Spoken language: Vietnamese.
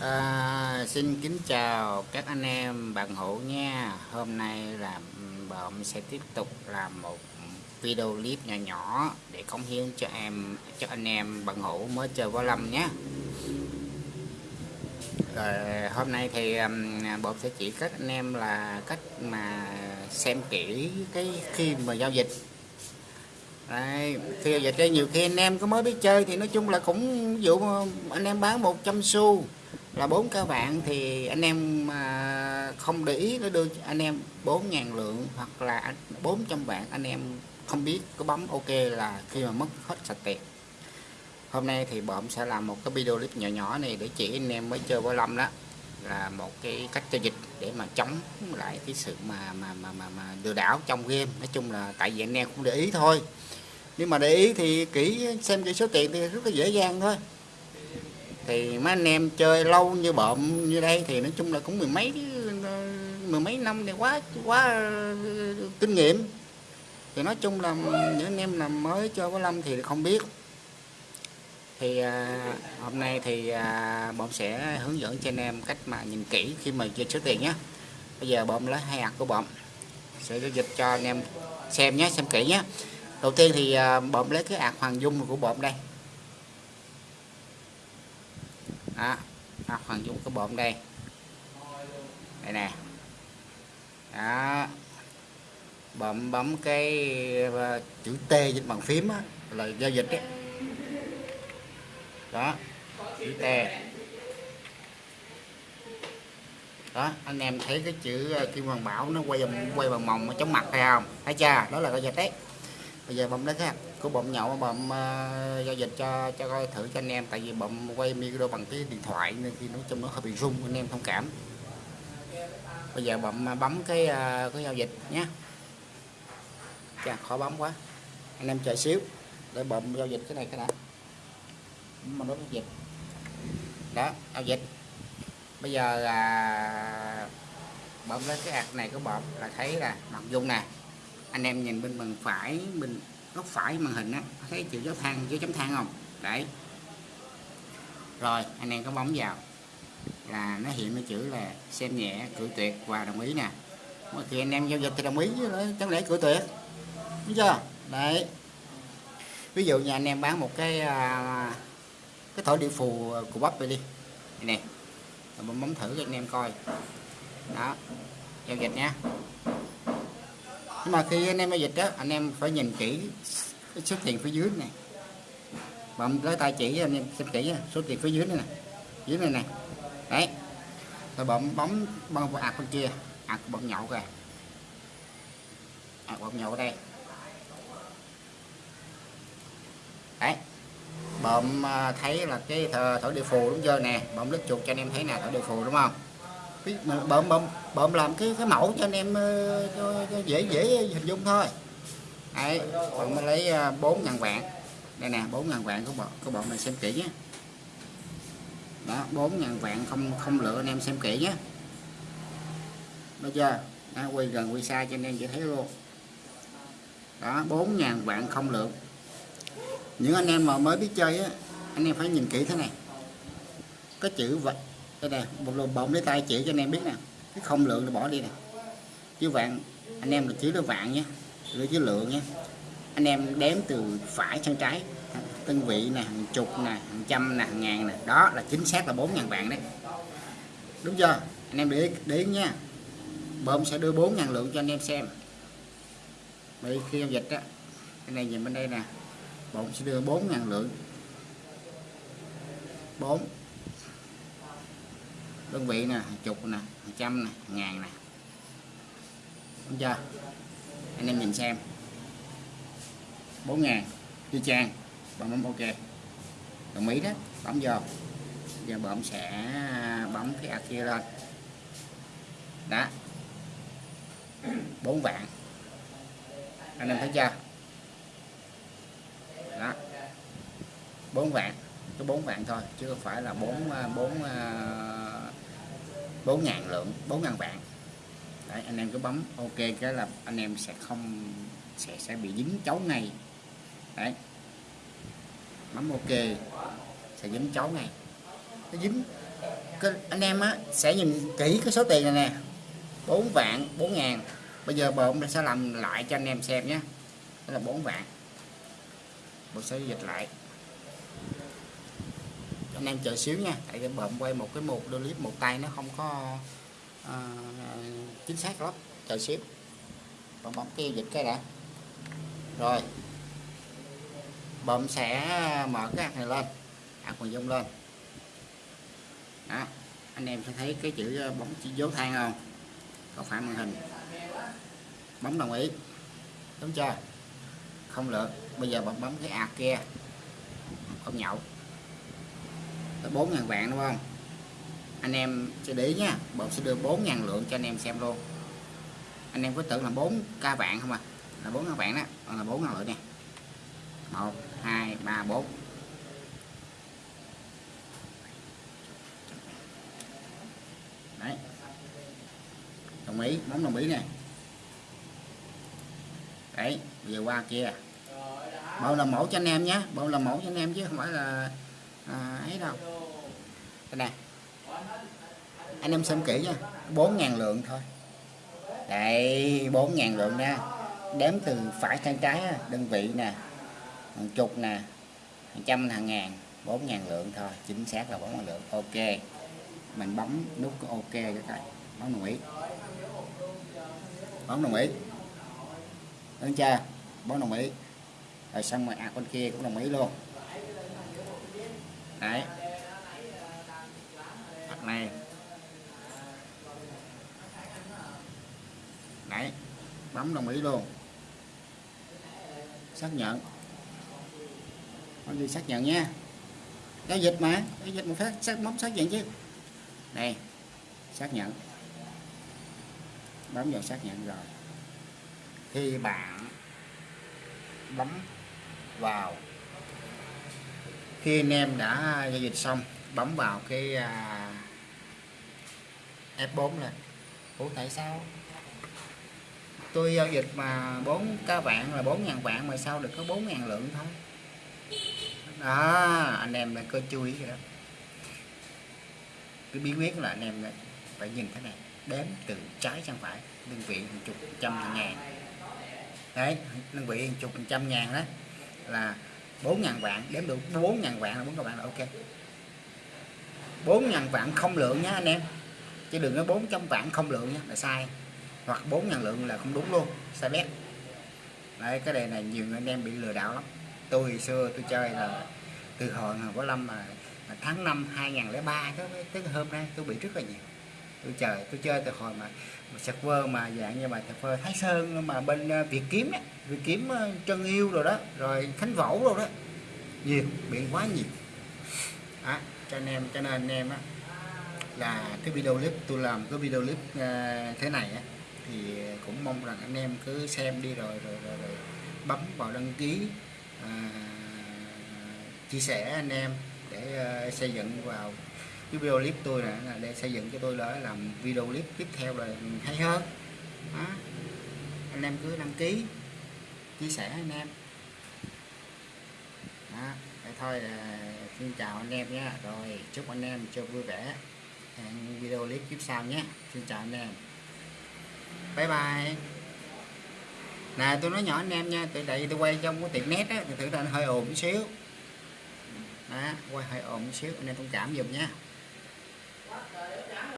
À, xin kính chào các anh em bạn hữu nha. Hôm nay là bọn sẽ tiếp tục làm một video clip nhỏ nhỏ để cống hiến cho em cho anh em bạn hữu mới chơi võ lâm nhé. Rồi hôm nay thì um, bọn sẽ chỉ các anh em là cách mà xem kỹ cái khi mà giao dịch. Đấy, khi giao dịch đây nhiều khi anh em có mới biết chơi thì nói chung là cũng ví dụ anh em bán 100 xu là bốn các bạn thì anh em mà không để ý nó đưa anh em 4.000 lượng hoặc là 400 bạn anh em không biết có bấm ok là khi mà mất hết sạch tiền hôm nay thì bọn sẽ làm một cái video clip nhỏ nhỏ này để chỉ anh em mới chơi võ lâm đó. Là một cái cách giao dịch để mà chống lại cái sự mà mà mà mà, mà lừa đảo trong game. Nói chung là tại vì anh em cũng để ý thôi. Nhưng mà để ý thì kỹ xem cái số tiền thì rất là dễ dàng thôi thì mấy anh em chơi lâu như bộm như đây thì nói chung là cũng mười mấy mười mấy năm thì quá quá kinh nghiệm. Thì nói chung là những anh em làm mới chơi có lâm thì không biết. Thì à, hôm nay thì à, bọn sẽ hướng dẫn cho anh em cách mà nhìn kỹ khi mà chơi số tiền nhé. Bây giờ bọn lấy hai hạt của bọn sẽ dịch cho anh em xem nhé xem kỹ nhé. Đầu tiên thì à, bọn lấy cái hạt hoàng dung của bọn đây. Đó đó, hoàng dung cái bộn đây. Đây nè. Đó. Bấm bấm cái ờ, chữ T trên bàn phím á, là giao dịch đấy đó chữ T. Đó anh em thấy cái chữ ờ, kim hoàng bảo nó quay quay bằng mồng chống mặt hay không? Thấy chưa? Đó là giao dịch đấy. Bây giờ bấm đấy ha của bấm nhậu bấm uh, giao dịch cho cho coi thử cho anh em. Tại vì bấm quay micro bằng cái điện thoại nên khi nó trong nó hơi bị rung anh em thông cảm. Bây giờ bấm ờ, bấm cái uh, cái giao dịch nhé. Chà, khó bấm quá. Anh em chờ xíu. Để bấm giao dịch cái này cái đã. Mà nó giao dịch. Đó giao dịch. Bây giờ là bấm lên cái ạc này của bấm là thấy là nội dung nè. Anh em nhìn bên bên phải bên góc phải màn hình á thấy chữ dấu than dấu chấm than không? Đấy. Rồi anh em có bấm vào. Là nó hiện cái chữ là xem nhẹ cử tuyệt và đồng ý nè. Mà khi anh em giao dịch thì đồng ý chẳng lẽ cử tuyệt. Đúng chưa? Đấy. Ví dụ nhà anh em bán một cái à, cái thổi điện phù của bắp vậy đi. Nè mình bấm thử cho anh em coi. Đó giao dịch nha nhưng mà khi anh em giao dịch đó anh em phải nhìn kỹ cái số tiền phía dưới này. Bấm lấy tay chỉ anh em xem kỹ số tiền phía dưới này nè, dưới này nè. Đấy. Rồi bấm bấm bấm ạc bên kia ạc bấm nhậu kìa. Ạc bấm nhậu ở đây. Đấy. Bấm à, thấy là cái thổi địa phù đúng chưa nè. Bấm lướt chuột cho anh em thấy nè thổi địa phù đúng không? Bơm bơm bơm làm cái cái mẫu cho anh em ờ, cho, cho dễ dễ hình dung thôi. Đấy bọn mình lấy ờ, bốn ngàn vạn. Đây nè bốn ngàn vạn của bọn của bọn mình xem kỹ nhé. Đó bốn ngàn vạn không không lựa anh em xem kỹ nhé. Được chưa? Đó, quay gần quay xa cho anh em dễ thấy luôn. Đó bốn ngàn vạn không lượng những anh em mà mới biết chơi á anh em phải nhìn kỹ thế này. Có chữ vật đây nè, một lùm bông lấy tay chỉ cho anh em biết nè. Cái không lượng thì bỏ đi nè. Chứ vạn anh em là chữ nó vạn nhé chữ chữ lượng nhé. Anh em đếm từ phải sang trái. Tân vị nè, hàng chục nè, hàng trăm nè, hàng ngàn nè. Đó là chính xác là bốn ngàn vạn đấy. Đúng chưa? Anh em để để ý nha. Bơm sẽ đưa bốn ngàn lượng cho anh em xem. Bởi khi giao dịch á, cái này nhìn bên đây nè. Bọn sẽ đưa bốn ngàn lượng. 4 đơn vị nè, hàng chục nè, hàng trăm nè, hàng ngàn nè. Đúng chưa? Anh em nhìn xem. 4 ngàn đi trang bấm bấm, ok. Đồng ý đó, bấm vô. Giờ bọn sẽ, bấm cái ạc kia lên. Đó. 4 vạn. Anh em thấy chưa? Đó. 4 vạn có 4 vạn thôi, chứ không phải là 4 4 4 ngàn lượng 4 ngàn vạn. Đấy, anh em cứ bấm ok cái là anh em sẽ không sẽ sẽ bị dính chấu ngay. Đấy. Bấm ok sẽ dính chấu ngay. Nó dính. Cái, anh em á sẽ nhìn kỹ cái số tiền này nè. 4 vạn 4 ngàn. Bây giờ bộn sẽ làm lại cho anh em xem nhé. Đó là 4 vạn. Bộ sẽ dịch lại anh em chờ xíu nha. Tại cái bộn quay một cái một đôi clip một tay nó không có à, à chính xác lắm. Chờ xíu. Bấm bấm kêu dịch cái đã. Rồi. Bấm sẽ mở cái hạt này lên. Hạt quần dung lên. Đó. Anh em sẽ thấy cái chữ ờ, bóng chỉ dấu than không? Có phải màn hình? Bấm đồng ý. Đúng chưa? Không được bây giờ bấm bấm cái ạc kia. Không nhậu tới 4.000 vạn đúng không? Anh em sẽ để ý nha, bọn sẽ đưa 4.000 lượng cho anh em xem luôn. Anh em có tưởng là 4 ca vạn không à là 4 vạn đó còn là 4 lượng nè. 1 2 3 4 đấy. Đồng ý bấm đồng ý nè. Đấy bây giờ qua kia. Bao là mẫu cho anh em nhé, bao là mẫu cho anh em chứ không phải là à, đâu. Đây nè. Anh em xem kỹ nha. 4.000 lượng thôi. Đây 4.000 lượng nha đếm từ phải sang trái đơn vị nè hàng chục nè hàng trăm hàng ngàn 4.000 lượng thôi. Chính xác là 4.000 lượng. Ok. Mình bấm nút ok cái này bấm đồng ý. Bấm đồng ý. Đúng chưa? Bấm đồng ý. Rồi xong rồi à con kia cũng đồng ý luôn đấy. Mặt này. Đấy. Bấm đồng ý luôn. Xác nhận. Con gì xác nhận nha. Giao dịch mà. Giao dịch một phát. Xác, bấm xác nhận chứ. Đây. Xác nhận. Bấm vào xác nhận rồi. Khi bạn bấm vào khi anh em đã giao dịch xong bấm vào cái à, F4 lên Ủa tại sao? Tôi giao dịch mà 4 ca vạn là 4.000 vạn mà sao được có 4.000 lượng thôi? Đó anh em lại có chú ý rồi đó. Cái bí quyết là anh em phải nhìn thế này đếm từ trái sang phải đơn vị một chục trăm ngàn. Đấy đơn vị một chục trăm ngàn đó là 4.000 vạn đếm được 4.000 vạn là 4 các bạn là ok 4.000 vạn không lượng nhá anh em. Chứ đừng có 400 vạn không lượng nhá là sai. Hoặc 4.000 lượng là không đúng luôn sai bét. Đấy cái đề này nhiều anh em bị lừa đảo lắm. Tôi hồi xưa tôi chơi là từ hồi hồi có lâm mà, mà tháng 5 2003 tới, tới hôm nay tôi bị rất là nhiều tôi chờ tôi chơi từ hồi mà, mà server mà dạng như mà server Thái Sơn mà bên ờ, Việt Kiếm ấy, Việt Kiếm chân Trân Yêu rồi đó rồi Khánh Vỗ rồi đó. Nhiều biển quá nhiều. À, cho anh em cho nên anh em á là cái video clip tôi làm cái video clip uh, thế này á thì cũng mong rằng anh em cứ xem đi rồi rồi, rồi, rồi bấm vào đăng ký uh, chia sẻ anh em để uh, xây dựng vào cái video clip tôi này là để xây dựng cho tôi là làm video clip tiếp theo là hay hơn đó. anh em cứ đăng ký, chia sẻ anh em. Đó. Vậy thôi là xin chào anh em nhé. Rồi, chúc anh em chơi vui vẻ. Hẹn video clip tiếp sau nhé. Xin chào anh em. Bye bye. Nè, tôi nói nhỏ anh em nha từ đây tôi quay trong cái tiệm nét á, thì thử là hơi ồn một xíu. Đó, quay hơi ồn một xíu, anh em thông cảm giùm nha about it.